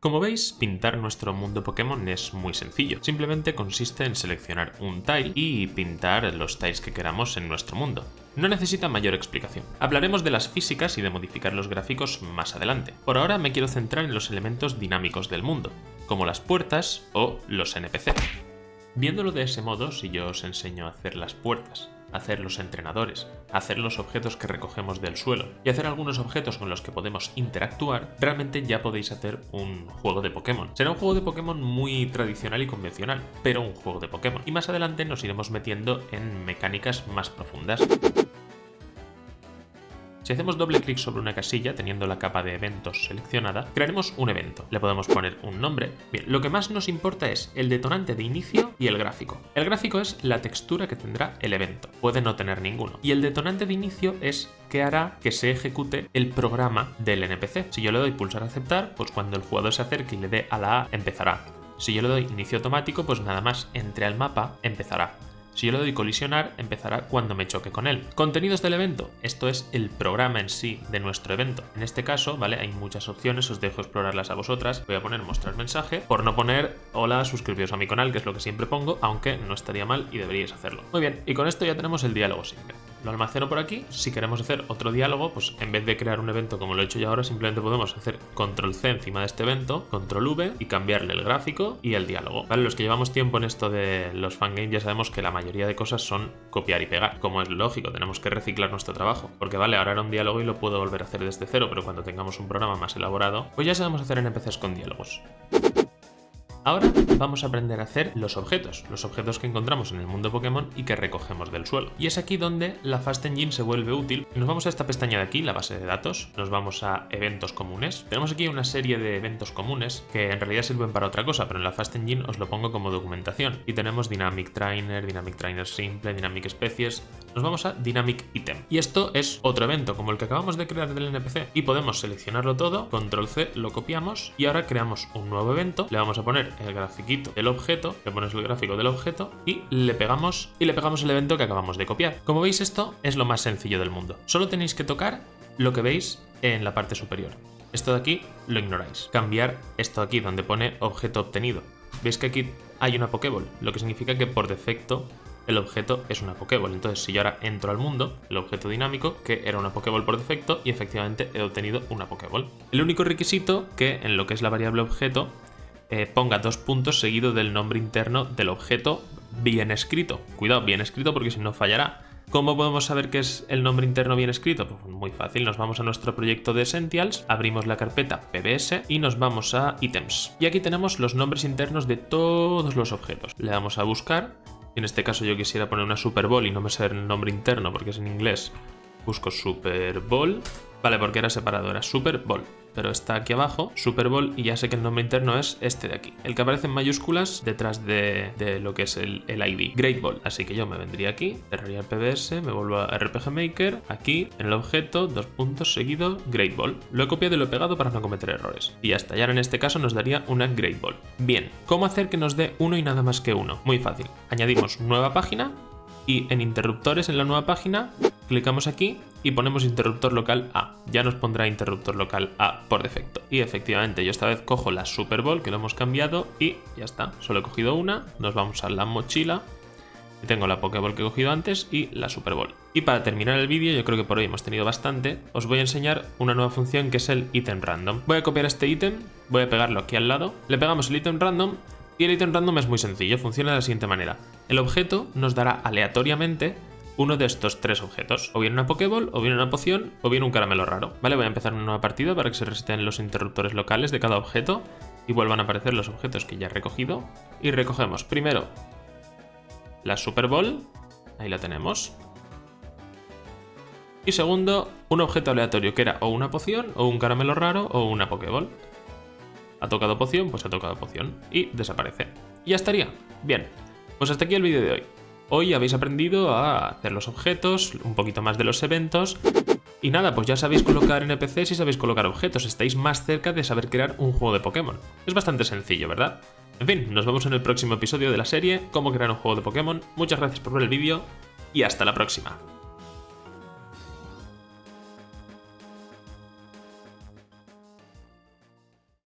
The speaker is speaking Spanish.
Como veis, pintar nuestro mundo Pokémon es muy sencillo. Simplemente consiste en seleccionar un tile y pintar los tiles que queramos en nuestro mundo. No necesita mayor explicación. Hablaremos de las físicas y de modificar los gráficos más adelante. Por ahora me quiero centrar en los elementos dinámicos del mundo, como las puertas o los NPC. Viéndolo de ese modo, si yo os enseño a hacer las puertas, hacer los entrenadores, hacer los objetos que recogemos del suelo y hacer algunos objetos con los que podemos interactuar, realmente ya podéis hacer un juego de Pokémon. Será un juego de Pokémon muy tradicional y convencional, pero un juego de Pokémon. Y más adelante nos iremos metiendo en mecánicas más profundas. Si hacemos doble clic sobre una casilla, teniendo la capa de eventos seleccionada, crearemos un evento. Le podemos poner un nombre. Bien, lo que más nos importa es el detonante de inicio y el gráfico. El gráfico es la textura que tendrá el evento. Puede no tener ninguno. Y el detonante de inicio es que hará que se ejecute el programa del NPC. Si yo le doy pulsar aceptar, pues cuando el jugador se acerque y le dé a la A, empezará. Si yo le doy inicio automático, pues nada más entre al mapa, empezará. Si yo le doy colisionar, empezará cuando me choque con él. Contenidos del evento. Esto es el programa en sí de nuestro evento. En este caso, ¿vale? Hay muchas opciones, os dejo explorarlas a vosotras. Voy a poner mostrar mensaje, por no poner hola, suscribiros a mi canal, que es lo que siempre pongo, aunque no estaría mal y deberíais hacerlo. Muy bien, y con esto ya tenemos el diálogo simple. Lo almaceno por aquí. Si queremos hacer otro diálogo, pues en vez de crear un evento como lo he hecho yo ahora, simplemente podemos hacer control C encima de este evento, control V y cambiarle el gráfico y el diálogo. ¿Vale? Los que llevamos tiempo en esto de los fangames ya sabemos que la mayoría de cosas son copiar y pegar. Como es lógico, tenemos que reciclar nuestro trabajo. Porque vale, ahora era un diálogo y lo puedo volver a hacer desde cero, pero cuando tengamos un programa más elaborado, pues ya sabemos hacer NPCs con diálogos. Ahora vamos a aprender a hacer los objetos, los objetos que encontramos en el mundo Pokémon y que recogemos del suelo. Y es aquí donde la Fast Engine se vuelve útil. Nos vamos a esta pestaña de aquí, la base de datos, nos vamos a eventos comunes. Tenemos aquí una serie de eventos comunes que en realidad sirven para otra cosa, pero en la Fast Engine os lo pongo como documentación. Y tenemos Dynamic Trainer, Dynamic Trainer Simple, Dynamic Species, nos vamos a Dynamic Item. Y esto es otro evento, como el que acabamos de crear del NPC. Y podemos seleccionarlo todo, control C, lo copiamos y ahora creamos un nuevo evento. Le vamos a poner el grafiquito del objeto, le pones el gráfico del objeto y le pegamos y le pegamos el evento que acabamos de copiar. Como veis esto es lo más sencillo del mundo. Solo tenéis que tocar lo que veis en la parte superior. Esto de aquí lo ignoráis. Cambiar esto aquí donde pone objeto obtenido. Veis que aquí hay una Pokéball, lo que significa que por defecto el objeto es una Pokéball. Entonces, si yo ahora entro al mundo, el objeto dinámico, que era una Pokéball por defecto, y efectivamente he obtenido una Pokéball. El único requisito que en lo que es la variable objeto eh, ponga dos puntos seguido del nombre interno del objeto bien escrito. Cuidado, bien escrito porque si no fallará. ¿Cómo podemos saber que es el nombre interno bien escrito? Pues muy fácil, nos vamos a nuestro proyecto de Essentials, abrimos la carpeta PBS y nos vamos a Items. Y aquí tenemos los nombres internos de todos los objetos. Le damos a buscar en este caso yo quisiera poner una Super Bowl y no me sé el nombre interno porque es en inglés, busco Super Bowl. Vale, porque era separado, era Super Bowl. Pero está aquí abajo, Super Bowl, y ya sé que el nombre interno es este de aquí. El que aparece en mayúsculas detrás de, lo que es el, el, ID. Great Ball. Así que yo me vendría aquí, cerraría el PBS, me vuelvo a RPG Maker, aquí, en el objeto, dos puntos seguido, Great Ball. Lo he copiado y lo he pegado para no cometer errores. Y hasta ya en este caso nos daría una Great Ball. Bien, ¿cómo hacer que nos dé uno y nada más que uno? Muy fácil. Añadimos nueva página y en interruptores en la nueva página clicamos aquí y ponemos interruptor local A. Ya nos pondrá interruptor local A por defecto. Y efectivamente yo esta vez cojo la Super Bowl que lo hemos cambiado y ya está. Solo he cogido una, nos vamos a la mochila tengo la Pokéball que he cogido antes y la Super Bowl. Y para terminar el vídeo, yo creo que por hoy hemos tenido bastante, os voy a enseñar una nueva función que es el ítem random. Voy a copiar este ítem, voy a pegarlo aquí al lado, le pegamos el ítem random y el ítem random es muy sencillo, funciona de la siguiente manera. El objeto nos dará aleatoriamente uno de estos tres objetos, o bien una Pokéball, o bien una poción, o bien un caramelo raro. Vale, voy a empezar una nueva partida para que se reseten los interruptores locales de cada objeto y vuelvan a aparecer los objetos que ya he recogido. Y recogemos primero la Super Bowl, ahí la tenemos. Y segundo, un objeto aleatorio que era o una poción, o un caramelo raro, o una Pokéball. Ha tocado poción, pues ha tocado poción. Y desaparece. Y ya estaría. Bien, pues hasta aquí el vídeo de hoy. Hoy habéis aprendido a hacer los objetos, un poquito más de los eventos. Y nada, pues ya sabéis colocar NPCs y sabéis colocar objetos. Estáis más cerca de saber crear un juego de Pokémon. Es bastante sencillo, ¿verdad? En fin, nos vemos en el próximo episodio de la serie Cómo crear un juego de Pokémon. Muchas gracias por ver el vídeo y hasta la próxima.